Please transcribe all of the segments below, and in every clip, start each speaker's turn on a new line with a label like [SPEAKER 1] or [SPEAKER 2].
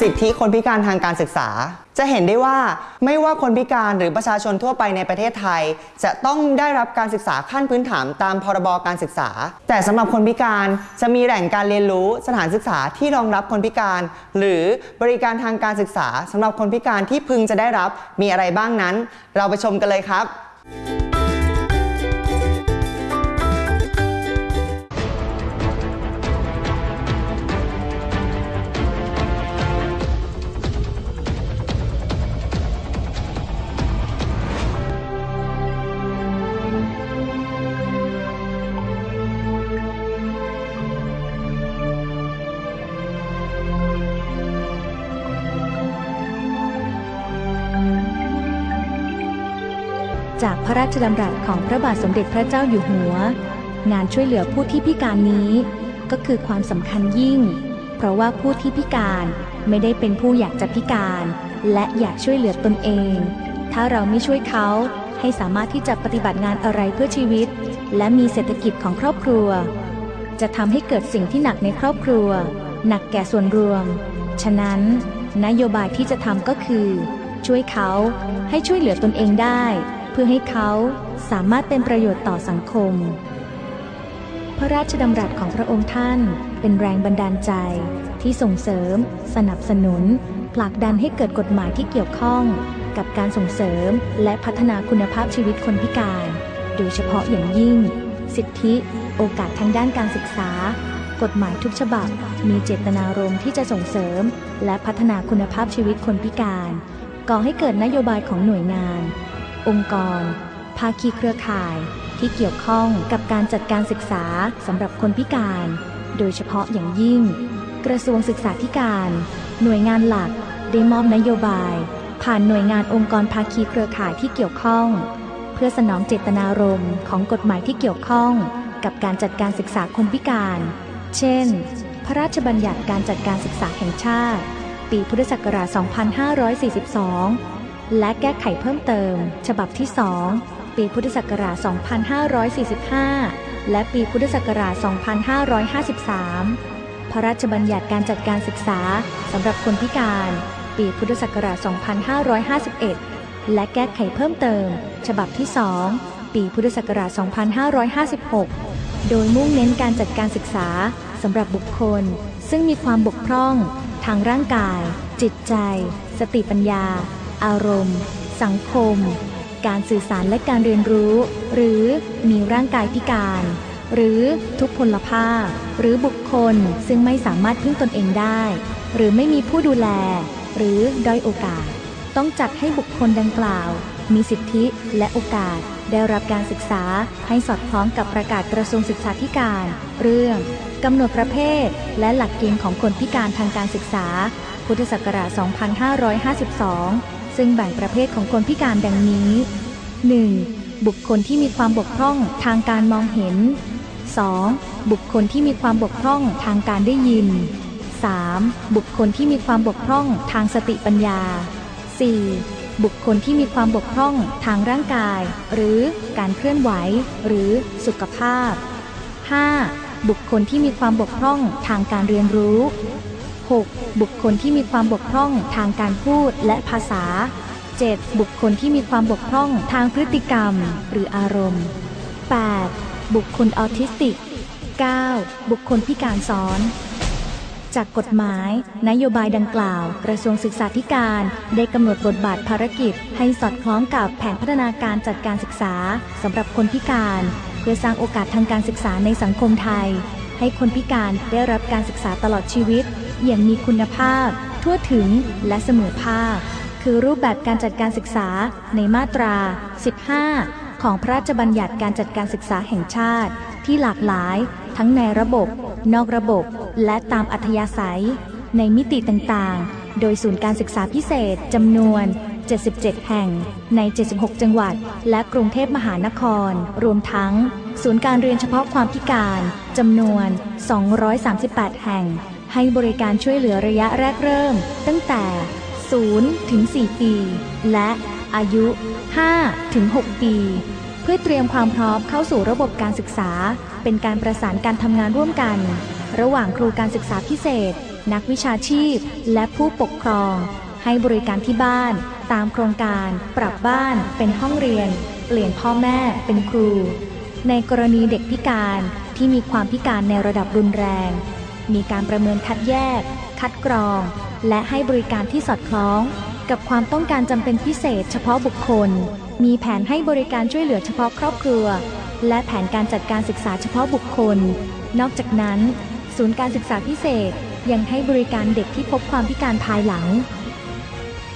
[SPEAKER 1] สิทธิคนพิการทางการศึกษา จะเห็นได้ว่าไม่ว่าคนพิการหรือประชาชนทั่วไปในประเทศไทย จะต้องได้รับการศึกษาขั้นพื้นฐานตามพรบการศึกษา แต่สำหรับคนพิการจะมีแหล่งการเรียนรู้สถานศึกษาที่รองรับคนพิการ หรือบริการทางการศึกษาสำหรับคนพิการที่พึงจะได้รับมีอะไรบ้างนั้น เราไปชมกันเลยครับ
[SPEAKER 2] จากพระราชดำรัสของพระบาทสมเด็จพระเจ้าอยู่หัว งานช่วยเหลือผู้ที่พิการนี้ก็คือความสำคัญยิ่ง เพราะว่าผู้ที่พิการไม่ได้เป็นผู้อยากจะพิการ และอยากช่วยเหลือตนเอง ถ้าเราไม่ช่วยเขาให้สามารถที่จะปฏิบัติงานอะไรเพื่อชีวิต และมีเศรษฐกิจของครอบครัว จะทำให้เกิดสิ่งที่หนักในครอบครัว หนักแก่ส่วนรวม ฉะนั้น นโยบายที่จะทำก็คือ ช่วยเขาให้ช่วยเหลือตนเองได้ พื่อให้เขาสามารถเป็นประโยชน์ต่อสังคม พระราชดำรัสของพระองค์ท่านเป็นแรงบันดาลใจที่ส่งเสริม สนับสนุน ผลักดันให้เกิดกฎหมายที่เกี่ยวข้อง กับการส่งเสริมและพัฒนาคุณภาพชีวิตคนพิการ โดยเฉพาะอย่างยิ่ง สิทธิ โอกาสทางด้านการศึกษา กฎหมายทุกฉบับ มีเจตนารมณ์ที่จะส่งเสริม และพัฒนาคุณภาพชีวิตคนพิการ ก่อให้เกิดนโยบายของหน่วยงาน องค์กร ภาคีเครือข่ายที่เกี่ยวข้องกับการจัดการศึกษาสำหรับคนพิการ โดยเฉพาะอย่างยิ่ง กระทรวงศึกษาธิการ หน่วยงานหลักได้มอบนโยบาย ผ่านหน่วยงานองค์กรภาคีเครือข่ายที่เกี่ยวข้อง เพื่อสนองเจตนารมณ์ของกฎหมายที่เกี่ยวข้อง กับการจัดการศึกษาคนพิการ เช่น พระราชบัญญัติการจัดการศึกษาแห่งชาติ ปีพุทธศักราช 2542 และแก้ไขเพิ่มเติม ฉบับที่ 2 ปีพุทธศักราช 2545 และปีพุทธศักราช 2553 พระราชบัญญัติการจัดการศึกษาสำหรับคนพิการ ปีพุทธศักราช 2551 และแก้ไขเพิ่มเติม ฉบับที่ 2 ปีพุทธศักราช 2556 โดยมุ่งเน้นการจัดการศึกษาสำหรับบุคคล ซึ่งมีความบกพร่อง ทางร่างกาย จิตใจ สติปัญญา อารมณ์ สังคม การสื่อสารและการเรียนรู้ หรือมีร่างกายพิการ หรือทุพพลภาพ หรือบุคคลซึ่งไม่สามารถพึ่งตนเองได้ หรือไม่มีผู้ดูแล หรือด้อยโอกาส ต้องจัดให้บุคคลดังกล่าว มีสิทธิและโอกาสได้รับการศึกษาให้สอดคล้องกับประกาศกระทรวงศึกษาธิการ เรื่องกำหนดประเภท และหลักเกณฑ์ของคนพิการทางการศึกษา พุทธศักราช 2552 ซึ่งแบ่งประเภทของคนพิการดังนี้ 1. บุคคลที่มีความบกพร่องทางการมองเห็น 2. บุคคลที่มีความบกพร่องทางการได้ยิน 3. บุคคลที่มีความบกพร่องทางสติปัญญา 4. บุคคลที่มีความบกพร่องทางร่างกาย หรือการเคลื่อนไหว หรือสุขภาพ 5. บุคคลที่มีความบกพร่องทางการเรียนรู้ 6. บุคคลที่มีความบกพร่องทางการพูดและภาษา 7. บุคคลที่มีความบกพร่องทางพฤติกรรม หรืออารมณ์ 8. บุคคลออทิสติก 9. บุคคลพิการซ้อน จากกฎหมาย นโยบายดังกล่าว กระทรวงศึกษาธิการได้กำหนดบทบาทภารกิจ ให้สอดคล้องกับแผนพัฒนาการจัดการศึกษาสำหรับคนพิการ เพื่อสร้างโอกาสทางการศึกษาในสังคมไทย ให้คนพิการได้รับการศึกษาตลอดชีวิต อย่างมีคุณภาพ ทั่วถึงและเสมอภาค คือรูปแบบการจัดการศึกษาในมาตรา 15 ของพระราชบัญญัติการจัดการศึกษาแห่งชาติ ที่หลากหลาย ทั้งในระบบ นอกระบบ และตามอัธยาศัย ในมิติต่างๆ โดยศูนย์การศึกษาพิเศษจำนวน 77 แห่ง ใน 76 จังหวัด และกรุงเทพมหานคร รวมทั้ง ศูนย์การเรียนเฉพาะความพิการจำนวน 238 แห่ง ให้บริการช่วยเหลือระยะแรกเริ่ม ตั้งแต่ 0 ถึง 4 ปี และอายุ 5 ถึง 6 ปี เพื่อเตรียมความพร้อมเข้าสู่ระบบการศึกษา เป็นการประสานการทำงานร่วมกัน ระหว่างครูการศึกษาพิเศษ นักวิชาชีพ และผู้ปกครอง ให้บริการที่บ้าน ตามโครงการ ปรับบ้าน เป็นห้องเรียน เปลี่ยนพ่อแม่เป็นครู ในกรณีเด็กพิการที่มีความพิการในระดับรุนแรง มีการประเมินคัดแยก คัดกรอง และให้บริการที่สอดคล้อง กับความต้องการจำเป็นพิเศษ เฉพาะบุคคล มีแผนให้บริการช่วยเหลือเฉพาะครอบครัว และแผนการจัดการศึกษาเฉพาะบุคคล นอกจากนั้น ศูนย์การศึกษาพิเศษยังให้บริการเด็กที่พบความพิการภายหลัง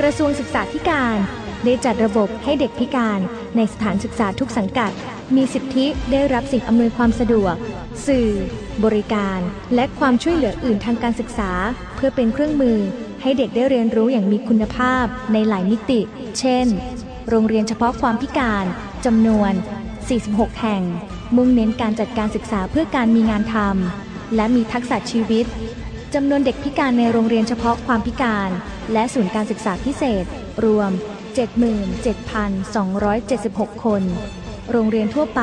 [SPEAKER 2] กระทรวงศึกษาธิการได้จัดระบบให้เด็กพิการในสถานศึกษาทุกสังกัด มีสิทธิได้รับสิ่งอำนวยความสะดวก สื่อ บริการ และความช่วยเหลืออื่นทางการศึกษา เพื่อเป็นเครื่องมือให้เด็กได้เรียนรู้อย่างมีคุณภาพในหลายมิติ เช่น โรงเรียนเฉพาะความพิการจำนวน 46 แห่ง มุ่งเน้นการจัดการศึกษาเพื่อการมีงานทำและมีทักษะชีวิตจำนวนเด็กพิการในโรงเรียนเฉพาะความพิการ และศูนย์การศึกษาพิเศษ รวม 77,276 คน โรงเรียนทั่วไป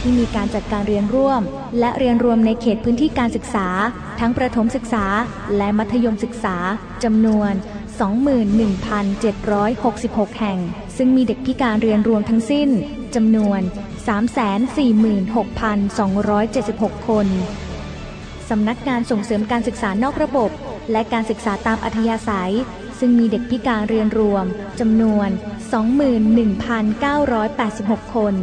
[SPEAKER 2] ที่มีการจัดการเรียนร่วม และเรียนรวมในเขตพื้นที่การศึกษา ทั้งประถมศึกษาและมัธยมศึกษาจำนวน 21,766 แห่ง ซึ่งมีเด็กพิการเรียนรวมทั้งสิ้นจำนวน 346,276 คนสำนักงานส่งเสริมการศึกษานอกระบบ และการศึกษาตามอัธยาศัย ซึ่งมีเด็กพิการเรียนรวมจำนวน 21,986 คน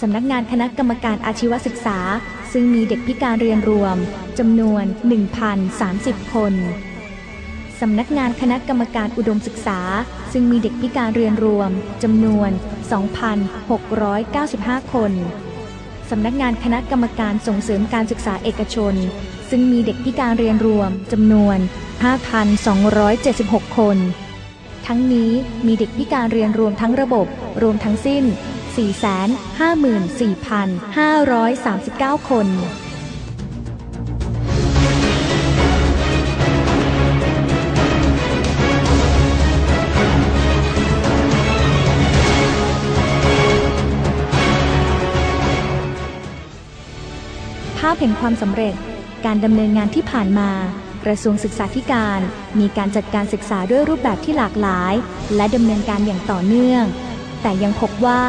[SPEAKER 2] สำนักงานคณะกรรมการอาชีวศึกษา ซึ่งมีเด็กพิการเรียนรวมจำนวน 1,030 คน สำนักงานคณะกรรมการอุดมศึกษา ซึ่งมีเด็กพิการเรียนรวมจำนวน 2,695 คน สำนักงานคณะกรรมการส่งเสริมการศึกษาเอกชน ซึ่งมีเด็กพิการเรียนรวมจำนวน 5,276 คน ทั้งนี้มีเด็กพิการเรียนรวมทั้งระบบรวมทั้งสิ้น 454,539 คน ภาพแห่งความสำเร็จการดำเนินงานที่ผ่านมา กระทรวงศึกษาธิการ มีการจัดการศึกษาด้วยรูปแบบที่หลากหลาย และดำเนินการอย่างต่อเนื่อง แต่ยังพบว่า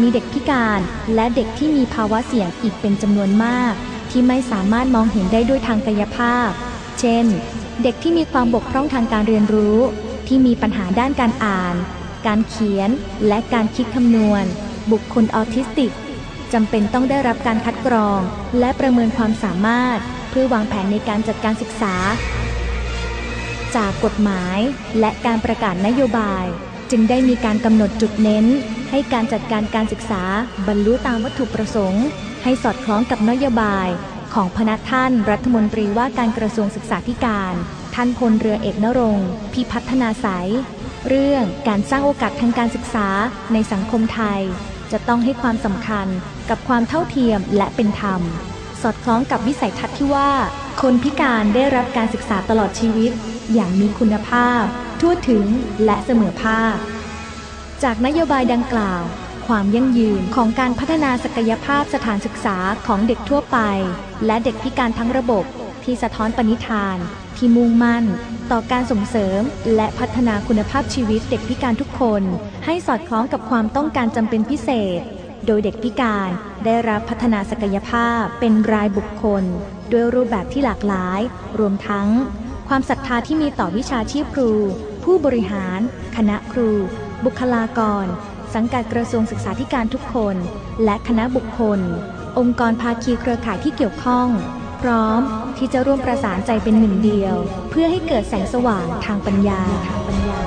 [SPEAKER 2] มีเด็กพิการและเด็กที่มีภาวะเสี่ยงอีกเป็นจำนวนมาก ที่ไม่สามารถมองเห็นได้ด้วยทางกายภาพ เช่น เด็กที่มีความบกพร่องทางการเรียนรู้ ที่มีปัญหาด้านการอ่าน การเขียน และการคิดคำนวณ บุคคลออทิสติกจำเป็นต้องได้รับการคัดกรอง และประเมินความสามารถ เพื่อวางแผนในการจัดการศึกษา จากกฎหมายและการประกาศนโยบาย จึงได้มีการกำหนดจุดเน้น ให้การจัดการการศึกษาบรรลุตามวัตถุประสงค์ ให้สอดคล้องกับนโยบาย ของพนักท่านรัฐมนตรีว่าการกระทรวงศึกษาธิการ ท่านพลเรือเอกนรงพิพัฒนาสายเรื่องการสร้างโอกาสทางการศึกษาในสังคมไทย จะต้องให้ความสำคัญกับความเท่าเทียมและเป็นธรรม สอดคล้องกับวิสัยทัศน์ที่ว่า คนพิการได้รับการศึกษาตลอดชีวิต อย่างมีคุณภาพ ทั่วถึงและเสมอภาค จากนโยบายดังกล่าว ความยั่งยืนของการพัฒนาศักยภาพสถานศึกษาของเด็กทั่วไป และเด็กพิการทั้งระบบที่สะท้อนปณิธาน ที่มุ่งมั่น ต่อการส่งเสริม และพัฒนาคุณภาพชีวิตเด็กพิการทุกคน ให้สอดคล้องกับความต้องการจำเป็นพิเศษ โดยเด็กพิการได้รับพัฒนาศักยภาพเป็นรายบุคคล ด้วยรูปแบบที่หลากหลาย รวมทั้ง ความศรัทธาที่มีต่อวิชาชีพครู ผู้บริหาร คณะครู บุคลากร สังกัดกระทรวงศึกษาธิการทุกคน และคณะบุคคล องค์กรภาคีเครือข่ายที่เกี่ยวข้อง พร้อมที่จะร่วมประสานใจเป็นหนึ่งเดียว เพื่อให้เกิดแสงสว่างทางปัญญาทางปัญญา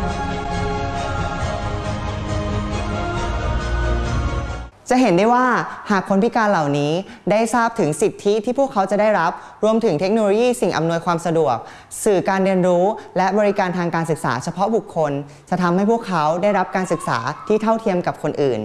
[SPEAKER 1] จะเห็นได้ว่าหากคนพิการเหล่านี้ได้ทราบถึงสิทธิที่พวกเขาจะได้รับ รวมถึงเทคโนโลยีสิ่งอำนวยความสะดวก สื่อการเรียนรู้ และบริการทางการศึกษาเฉพาะบุคคล จะทำให้พวกเขาได้รับการศึกษาที่เท่าเทียมกับคนอื่น